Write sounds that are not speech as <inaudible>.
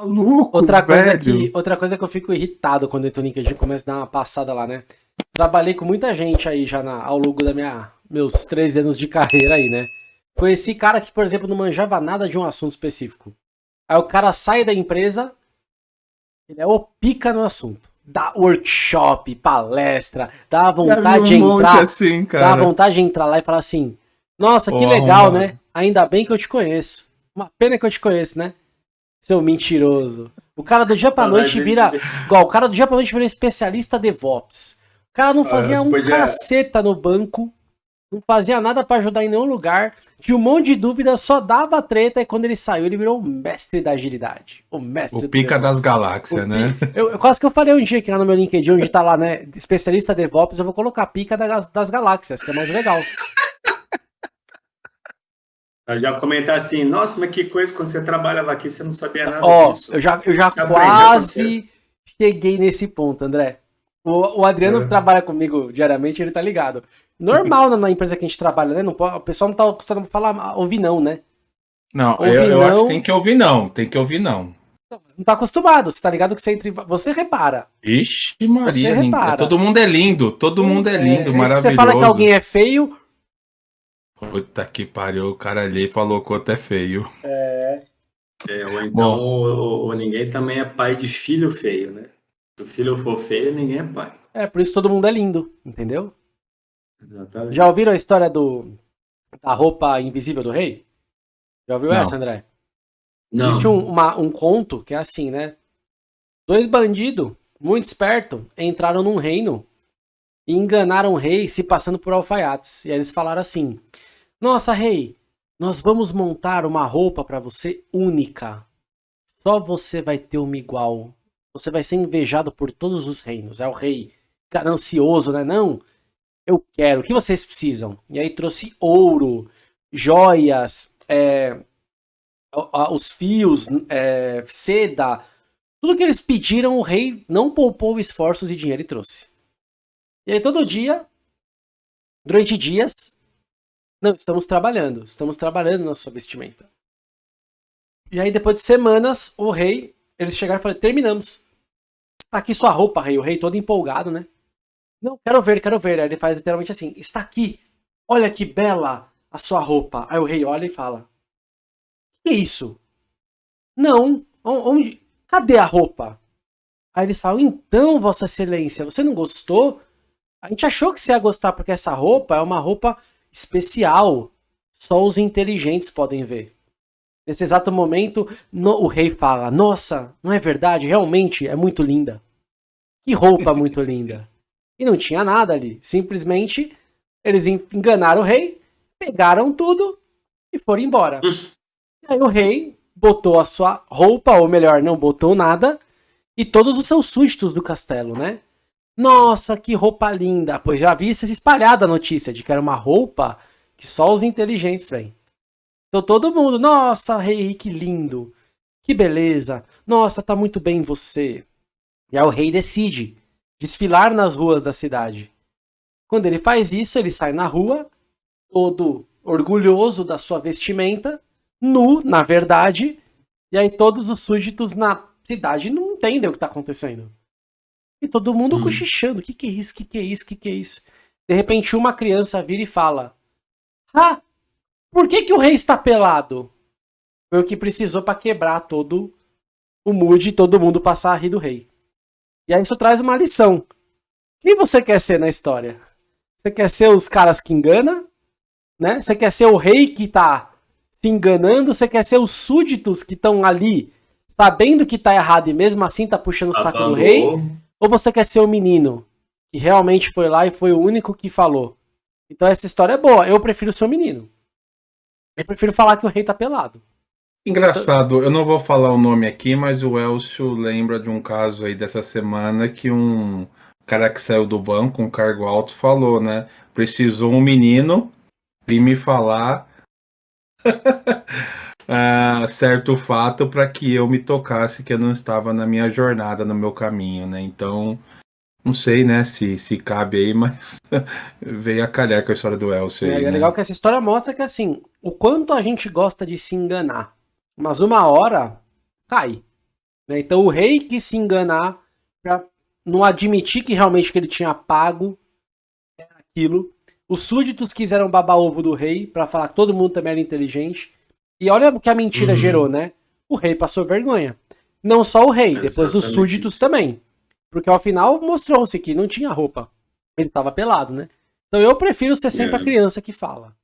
Maluco, outra coisa velho. que Outra coisa que eu fico irritado quando eu entro no LinkedIn, começa a dar uma passada lá, né? Trabalhei com muita gente aí já na, ao longo da minha meus 13 anos de carreira aí, né? Conheci cara que, por exemplo, não manjava nada de um assunto específico. Aí o cara sai da empresa, ele é o pica no assunto. Dá workshop, palestra, dá vontade de entrar, assim, dá vontade de entrar lá e falar assim: Nossa, que legal, arrombado. né? Ainda bem que eu te conheço. Uma pena que eu te conheço, né? Seu mentiroso. O cara do dia pra Falar noite vira. Igual, o cara do dia pra noite virou especialista DevOps. O cara não fazia você um podia- caceta no banco. Não fazia nada pra ajudar em nenhum lugar. Tinha um monte de dúvidas, só dava treta. E quando ele saiu, ele virou o mestre da agilidade. O mestre O do pica DevOps. das galáxias, O né? Eu, eu quase que eu falei um dia aqui lá no meu LinkedIn, onde tá lá, né? Especialista DevOps, eu vou colocar pica da- das galáxias, que é mais legal. Eu já comentar assim, nossa, mas que coisa, quando você trabalhava aqui, você não sabia nada Ó, disso. eu já, eu já Você aprendeu quase cheguei nesse ponto, André. O, o Adriano É. que trabalha comigo diariamente, ele tá ligado. Normal na, empresa que a gente trabalha, né? Não pode, o pessoal não tá acostumado a falar, ouvir não, né? Não, Ouvir eu, eu acho não. que tem que ouvir não, tem que ouvir não. Não tá acostumado, você tá ligado que você entre. Você repara. Ixi, Você Maria, lindo. repara. todo mundo é lindo, todo mundo é lindo, É, maravilhoso. Se você fala que alguém é feio, Puta que pariu, o cara ali falou que o outro é feio. É, ou então, ou, ou ninguém também é pai de filho feio, né? Se o filho for feio, ninguém é pai. é por isso todo mundo é lindo, entendeu? Exatamente. Já ouviram a história do da roupa invisível do rei? Já ouviu Não. essa, André? Não. Existe um, uma- um conto que é assim, né? Dois bandidos, muito espertos, entraram num reino e enganaram o rei se passando por alfaiates. E aí eles falaram assim: Nossa, rei, nós vamos montar uma roupa pra você única. Só você vai ter uma igual. Você vai ser invejado por todos os reinos. É o rei ganancioso, né? Não, eu quero. O que vocês precisam? E aí trouxe ouro, joias, é, os fios, é, seda, tudo que eles pediram, o rei não poupou esforços e dinheiro e trouxe. E aí todo dia, durante dias, não, estamos trabalhando, estamos trabalhando na sua vestimenta. E aí depois de semanas, o rei, eles chegaram e falaram, terminamos. Está aqui sua roupa, rei. O rei todo empolgado, né? Não, quero ver, quero ver. Aí ele faz literalmente assim, está aqui. Olha que bela a sua roupa. Aí o rei olha e fala, que é isso? Não. O- Onde? Cadê a roupa? Aí eles falam, então, Vossa Excelência, você não gostou? A gente achou que você ia gostar porque essa roupa é uma roupa especial. Só os inteligentes podem ver. Nesse exato momento, no- o rei fala: Nossa, não é verdade? Realmente é muito linda. Que roupa muito linda. E não tinha nada ali. Simplesmente eles en- enganaram o rei, pegaram tudo e foram embora. Aí o rei botou a sua roupa, ou melhor, não botou nada, e todos os seus súditos do castelo, né? Nossa, que roupa linda! Pois já havia se espalhado a notícia de que era uma roupa que só os inteligentes veem. Então todo mundo, nossa, rei, que lindo! Que beleza! Nossa, tá muito bem você! E aí o rei decide desfilar nas ruas da cidade. Quando ele faz isso, ele sai na rua, todo orgulhoso da sua vestimenta, nu, na verdade, e aí todos os súditos na cidade não entendem o que tá acontecendo. E todo mundo Hum. cochichando, o que que é isso, o que que é isso, o que que é isso? De repente uma criança vira e fala, ah, por que que o rei está pelado? Foi o que precisou para quebrar todo o mood e todo mundo passar a rir do rei. E aí isso traz uma lição. Quem você quer ser na história? Você quer ser os caras que engana? Né? Você quer ser o rei que tá se enganando? Você quer ser os súditos que estão ali sabendo que tá errado e mesmo assim tá puxando o saco do Lavando rei? Ou você quer ser o menino que realmente foi lá e foi o único que falou? Então essa história é boa. Eu prefiro ser o menino. Eu prefiro falar que o rei tá pelado. Engraçado, eu não vou falar o nome aqui, mas o Elcio lembra de um caso aí dessa semana que um cara que saiu do banco, um cargo alto, falou, né? Precisou um menino vir me falar <laughs> ah, certo fato para que eu me tocasse que eu não estava na minha jornada, no meu caminho, né? Então, não sei, né, se, se cabe aí, <laughs> mas veio a calhar com a história do Elcio É, aí, é né? legal que essa história mostra que assim, o quanto a gente gosta de se enganar. Mas uma hora cai. Né? Então o rei quis se enganar para não admitir que realmente que ele tinha pago aquilo. Os súditos quiseram babar ovo do rei para falar que todo mundo também era inteligente. E olha o que a mentira uhum. gerou, né? O rei passou vergonha. Não só o rei, Exatamente. depois os súditos também. Porque ao final mostrou-se que não tinha roupa. Ele estava pelado, né? Então eu prefiro ser sempre é. a criança que fala.